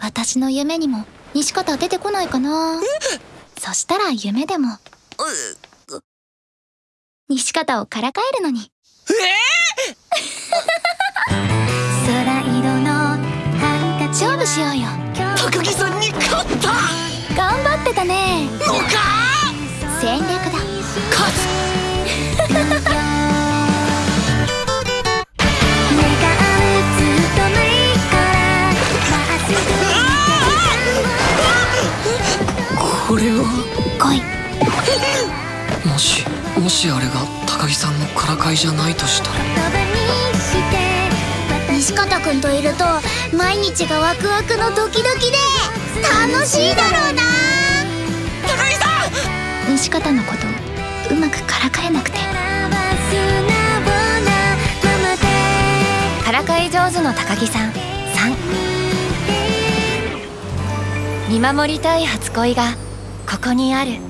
私の夢にも西方出てこないかな。そしたら夢でも。西方をからかえるのに。空色のハンカチ勝負しようよ。高木さんに勝った。頑張ってたね。のか？戦略だこれは来い。もしもしあれが高木さんのからかいじゃないとしたら。西方くんといると毎日がワクワクのドキドキで楽しいだろうな。高木さん！西方のことうまくからかえなくて。からかい上手の高木さん3見守りたい初恋がここにある。